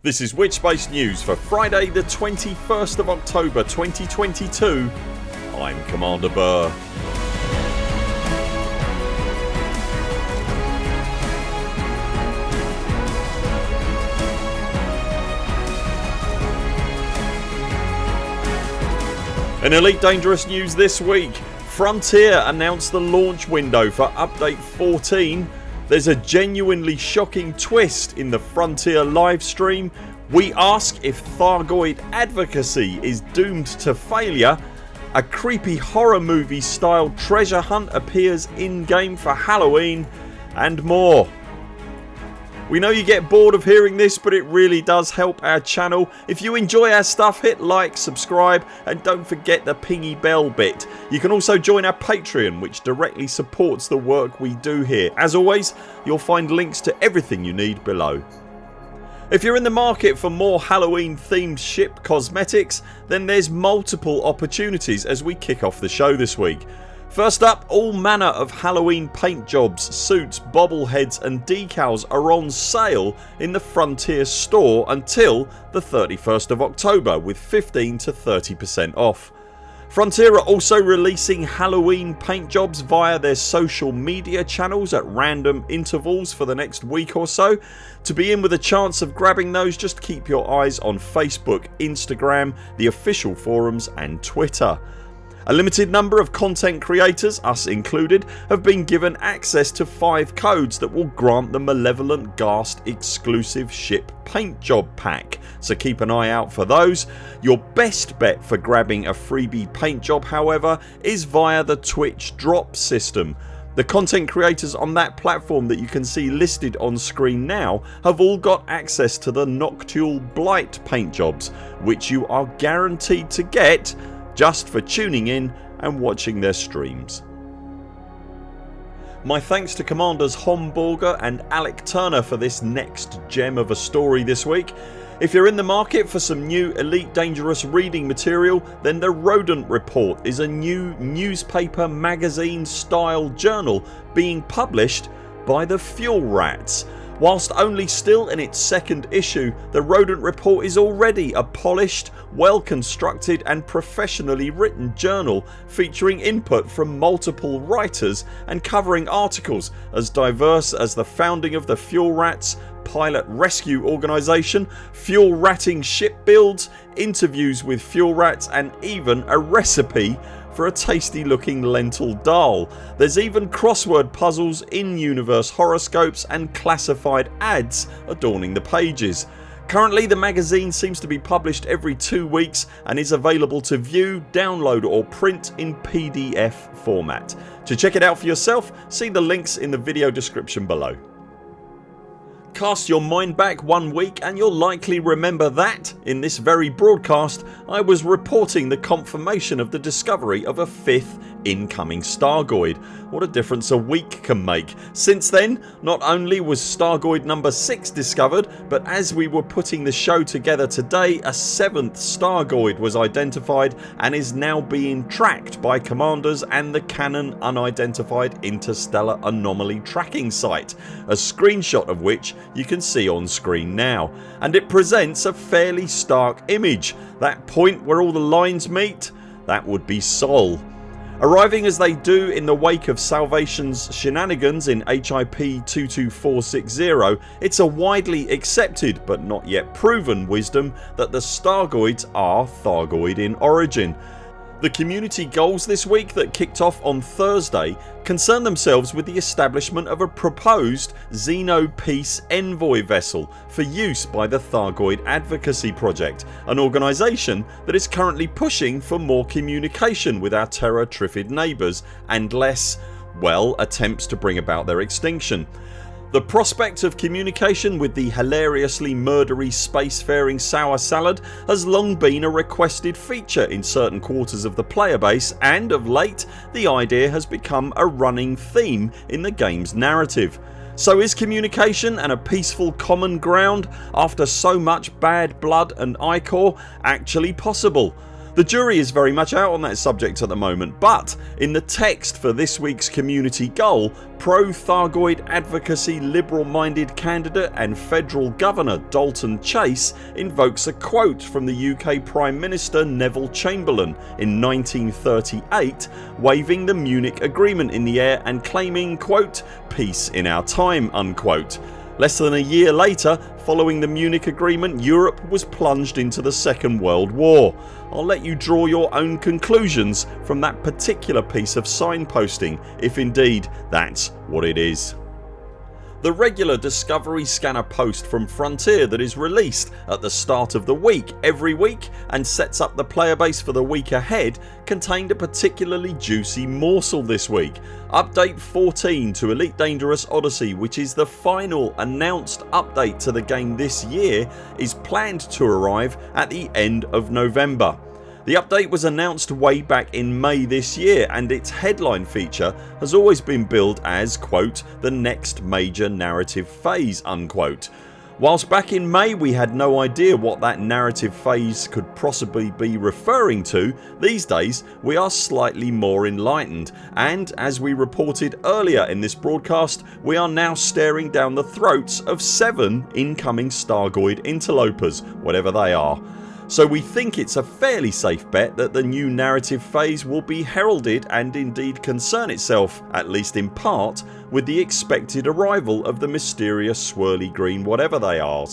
This is Witchspace News for Friday the 21st of October 2022 I'm Commander Buur. In Elite Dangerous news this week. Frontier announced the launch window for update 14 There's a genuinely shocking twist in the Frontier livestream We ask if Thargoid advocacy is doomed to failure a creepy horror movie style treasure hunt appears in game for Halloween and more. We know you get bored of hearing this but it really does help our channel. If you enjoy our stuff hit like, subscribe and don't forget the pingy bell bit. You can also join our Patreon which directly supports the work we do here. As always you'll find links to everything you need below. If you're in the market for more Halloween themed ship cosmetics then there's multiple opportunities as we kick off the show this week. First up all manner of Halloween paint jobs, suits, bobbleheads and decals are on sale in the Frontier store until the 31st of October with 15 to 30% off. Frontier are also releasing Halloween paint jobs via their social media channels at random intervals for the next week or so. To be in with a chance of grabbing those just keep your eyes on Facebook, Instagram, the official forums and Twitter. A limited number of content creators, us included, have been given access to 5 codes that will grant the Malevolent Ghast exclusive ship paint job pack so keep an eye out for those. Your best bet for grabbing a freebie paint job however is via the Twitch drop system. The content creators on that platform that you can see listed on screen now have all got access to the Noctule Blight paint jobs which you are guaranteed to get just for tuning in and watching their streams. My thanks to Commanders Homburger and Alec Turner for this next gem of a story this week. If you're in the market for some new Elite Dangerous reading material then the Rodent Report is a new newspaper magazine style journal being published by the Fuel Rats Whilst only still in its second issue the Rodent Report is already a polished, well constructed and professionally written journal featuring input from multiple writers and covering articles as diverse as the founding of the Fuel Rats, pilot rescue organisation, fuel ratting ship builds, interviews with fuel rats and even a recipe for a tasty looking lentil dal. There's even crossword puzzles, in-universe horoscopes and classified ads adorning the pages. Currently the magazine seems to be published every two weeks and is available to view, download or print in PDF format. To check it out for yourself see the links in the video description below. Cast your mind back one week and you'll likely remember that in this very broadcast I was reporting the confirmation of the discovery of a fifth incoming Stargoid. What a difference a week can make. Since then not only was Stargoid number 6 discovered but as we were putting the show together today a 7th Stargoid was identified and is now being tracked by commanders and the Canonn Unidentified Interstellar Anomaly tracking site a screenshot of which you can see on screen now and it presents a fairly stark image. That point where all the lines meet that would be Sol. Arriving as they do in the wake of Salvation's shenanigans in HIP 22460 it's a widely accepted but not yet proven wisdom that the Stargoids are Thargoid in origin the community goals this week that kicked off on Thursday concern themselves with the establishment of a proposed Xeno Peace Envoy vessel for use by the Thargoid Advocacy Project an organisation that is currently pushing for more communication with our Terra Trifid neighbours and less well attempts to bring about their extinction. The prospect of communication with the hilariously murdery spacefaring sour salad has long been a requested feature in certain quarters of the player base and of late the idea has become a running theme in the games narrative. So is communication and a peaceful common ground after so much bad blood and ichor actually possible? The jury is very much out on that subject at the moment but in the text for this weeks community goal pro Thargoid advocacy liberal minded candidate and federal governor Dalton Chase invokes a quote from the UK Prime Minister Neville Chamberlain in 1938 waving the Munich agreement in the air and claiming quote peace in our time unquote. Less than a year later following the Munich agreement Europe was plunged into the second world war. I'll let you draw your own conclusions from that particular piece of signposting if indeed that's what it is the regular Discovery Scanner post from Frontier that is released at the start of the week every week and sets up the player base for the week ahead contained a particularly juicy morsel this week. Update 14 to Elite Dangerous Odyssey which is the final announced update to the game this year is planned to arrive at the end of November. The update was announced way back in May this year and its headline feature has always been billed as quote the next major narrative phase unquote. Whilst back in May we had no idea what that narrative phase could possibly be referring to these days we are slightly more enlightened and as we reported earlier in this broadcast we are now staring down the throats of 7 incoming Stargoid interlopers whatever they are so we think it's a fairly safe bet that the new narrative phase will be heralded and indeed concern itself, at least in part, with the expected arrival of the mysterious swirly green whatever they are.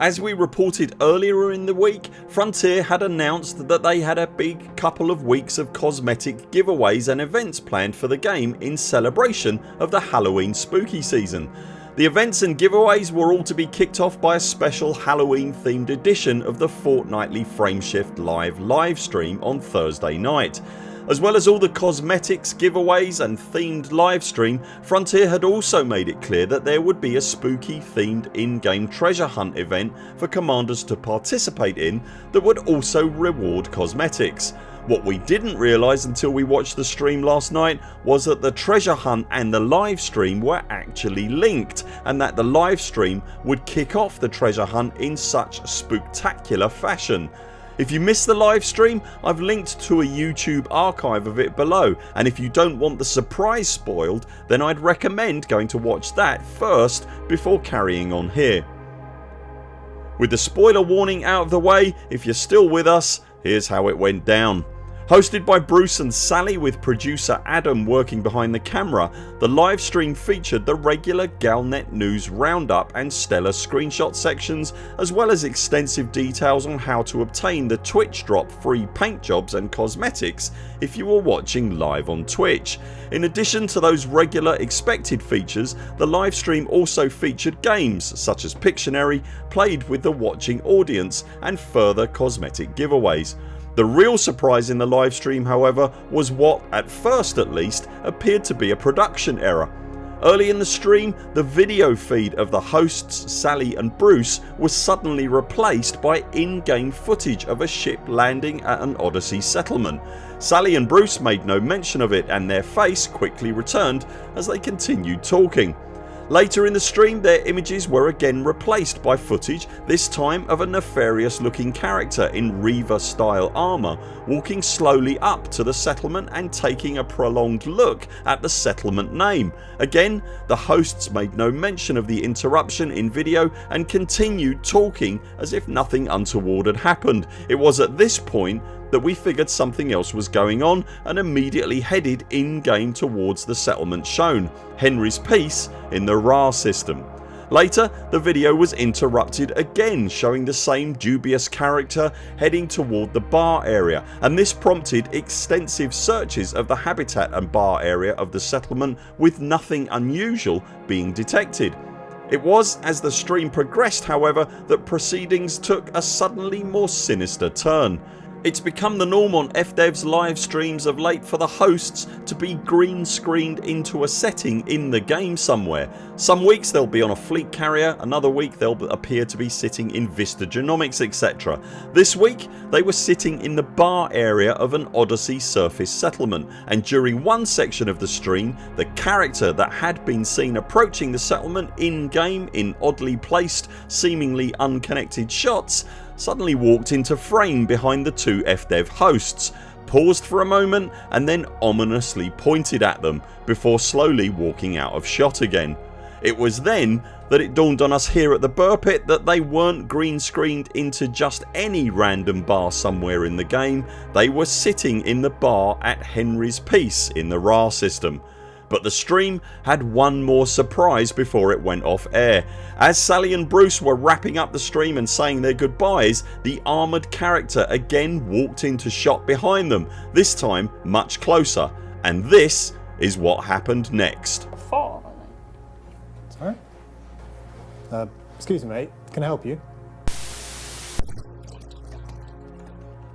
As we reported earlier in the week Frontier had announced that they had a big couple of weeks of cosmetic giveaways and events planned for the game in celebration of the Halloween spooky season the events and giveaways were all to be kicked off by a special Halloween themed edition of the fortnightly Frameshift live livestream on Thursday night. As well as all the cosmetics, giveaways and themed livestream Frontier had also made it clear that there would be a spooky themed in-game treasure hunt event for commanders to participate in that would also reward cosmetics. What we didn't realise until we watched the stream last night was that the treasure hunt and the live stream were actually linked and that the live stream would kick off the treasure hunt in such spectacular fashion. If you missed the live stream I've linked to a YouTube archive of it below and if you don't want the surprise spoiled then I'd recommend going to watch that first before carrying on here. With the spoiler warning out of the way if you're still with us here's how it went down. Hosted by Bruce and Sally with producer Adam working behind the camera the live stream featured the regular Galnet news roundup and stellar screenshot sections as well as extensive details on how to obtain the Twitch drop free paint jobs and cosmetics if you were watching live on Twitch. In addition to those regular expected features the live stream also featured games such as Pictionary played with the watching audience and further cosmetic giveaways. The real surprise in the livestream however was what, at first at least, appeared to be a production error. Early in the stream the video feed of the hosts Sally and Bruce was suddenly replaced by in-game footage of a ship landing at an Odyssey settlement. Sally and Bruce made no mention of it and their face quickly returned as they continued talking. Later in the stream their images were again replaced by footage this time of a nefarious looking character in Reaver style armour walking slowly up to the settlement and taking a prolonged look at the settlement name. Again the hosts made no mention of the interruption in video and continued talking as if nothing untoward had happened. It was at this point that we figured something else was going on and immediately headed in game towards the settlement shown, Henry's Peace in the Ra system. Later the video was interrupted again showing the same dubious character heading toward the bar area and this prompted extensive searches of the habitat and bar area of the settlement with nothing unusual being detected. It was as the stream progressed however that proceedings took a suddenly more sinister turn. It's become the norm on FDev's live streams of late for the hosts to be green screened into a setting in the game somewhere. Some weeks they'll be on a fleet carrier, another week they'll appear to be sitting in Vista Genomics etc. This week they were sitting in the bar area of an Odyssey surface settlement and during one section of the stream the character that had been seen approaching the settlement in game in oddly placed seemingly unconnected shots suddenly walked into frame behind the two FDev hosts, paused for a moment and then ominously pointed at them before slowly walking out of shot again. It was then that it dawned on us here at the Buur Pit that they weren't green screened into just any random bar somewhere in the game, they were sitting in the bar at Henry's Peace in the Ra system. But the stream had one more surprise before it went off air. As Sally and Bruce were wrapping up the stream and saying their goodbyes the armoured character again walked into shot behind them, this time much closer and this is what happened next. Sorry? Uh, excuse me mate, can I help you?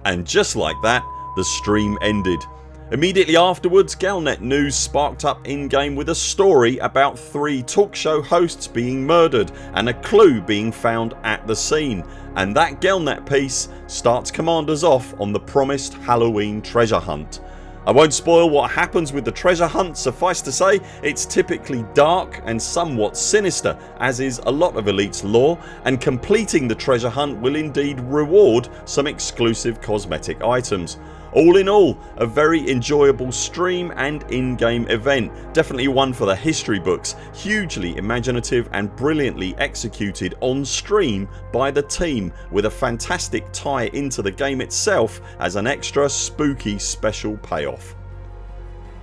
And just like that the stream ended. Immediately afterwards Galnet News sparked up in game with a story about three talk show hosts being murdered and a clue being found at the scene and that Galnet piece starts commanders off on the promised Halloween treasure hunt. I won't spoil what happens with the treasure hunt suffice to say it's typically dark and somewhat sinister as is a lot of Elite's lore and completing the treasure hunt will indeed reward some exclusive cosmetic items. All in all a very enjoyable stream and in-game event. Definitely one for the history books. Hugely imaginative and brilliantly executed on stream by the team with a fantastic tie into the game itself as an extra spooky special payoff.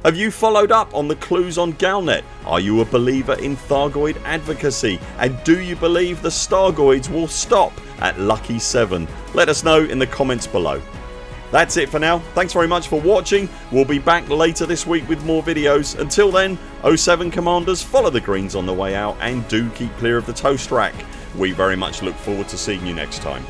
Have you followed up on the clues on Galnet? Are you a believer in Thargoid advocacy and do you believe the Stargoids will stop at Lucky 7? Let us know in the comments below. That's it for now. Thanks very much for watching. We'll be back later this week with more videos. Until then 0 7 CMDRs follow the greens on the way out and do keep clear of the toast rack. We very much look forward to seeing you next time.